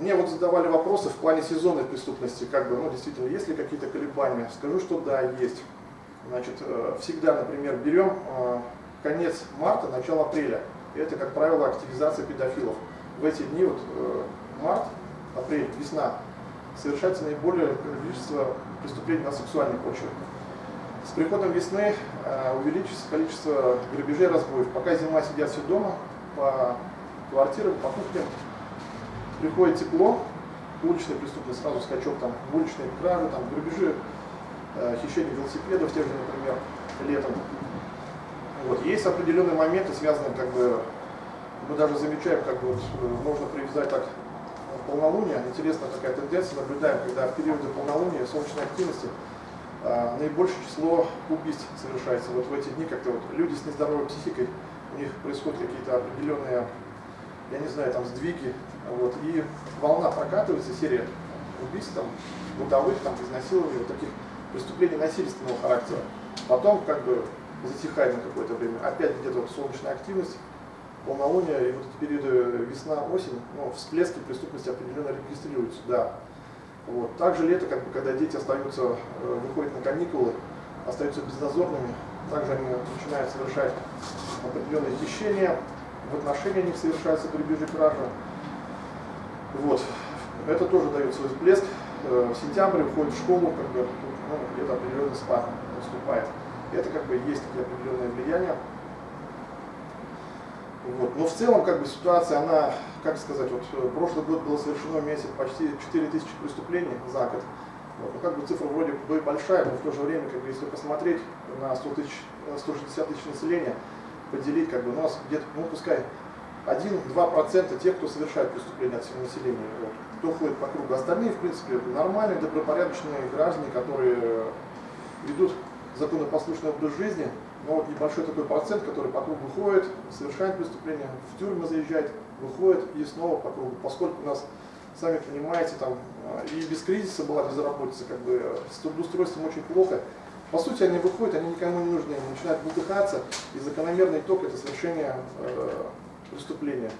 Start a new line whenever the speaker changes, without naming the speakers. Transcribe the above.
мне вот задавали вопросы в плане сезонной преступности, как бы, ну, действительно, есть ли какие-то колебания. Скажу, что да, есть. Значит, э, всегда, например, берем э, конец марта, начало апреля. Это, как правило, активизация педофилов. В эти дни, вот э, март, апрель, весна, совершается наиболее количество преступлений на сексуальной почве. С приходом весны увеличится количество грабежей, разбоев. Пока зима сидят все дома, по квартирам, по кухням, приходит тепло, уличная преступность, сразу скачок, там, уличные кражи, там, грабежи, э, хищение велосипедов, те же, например, летом. Вот. Есть определенные моменты, связанные, как бы, мы даже замечаем, как бы, э, можно привязать так полнолуние, интересная такая тенденция, наблюдаем, когда в периоды полнолуния, солнечной активности, э, наибольшее число убийств совершается. Вот в эти дни как-то вот люди с нездоровой психикой, у них происходят какие-то определенные я не знаю, там сдвиги, вот, и волна прокатывается, серия убийств, там, бытовых, там, изнасилований, вот таких преступлений насильственного характера. Потом, как бы, затихает на какое-то время. Опять где-то вот солнечная активность, полнолуние, и вот эти периоды весна-осень, ну, всплески преступности определенно регистрируются, да. Вот. Также лето, как бы, когда дети остаются, э, выходят на каникулы, остаются безнадзорными, также они начинают совершать определенные хищения, в отношении них совершаются грабежи кражи. Вот. Это тоже дает свой всплеск. Э, в сентябре входит в школу, как бы, ну, где-то определенный спад наступает. Это как бы есть такие определенные влияния. Вот. Но в целом как бы ситуация, она, как сказать, вот э, прошлый год было совершено месяц почти 4000 преступлений за год. Вот. Ну, как бы цифра вроде бы большая, но в то же время, как бы, если посмотреть на 100 тысяч, 160 тысяч населения, поделить, как бы у нас где-то, ну пускай 1-2% тех, кто совершает преступления от всего населения, вот, кто ходит по кругу. Остальные, в принципе, нормальные, добропорядочные граждане, которые ведут законопослушный образ жизни, но вот небольшой такой процент, который по кругу ходит, совершает преступления, в тюрьму заезжает, выходит и снова по кругу. Поскольку у нас, сами понимаете, там и без кризиса была безработица, как бы с трудоустройством очень плохо, по сути, они выходят, они никому не нужны, они начинают бултыхаться, и закономерный итог – это совершение э, преступления.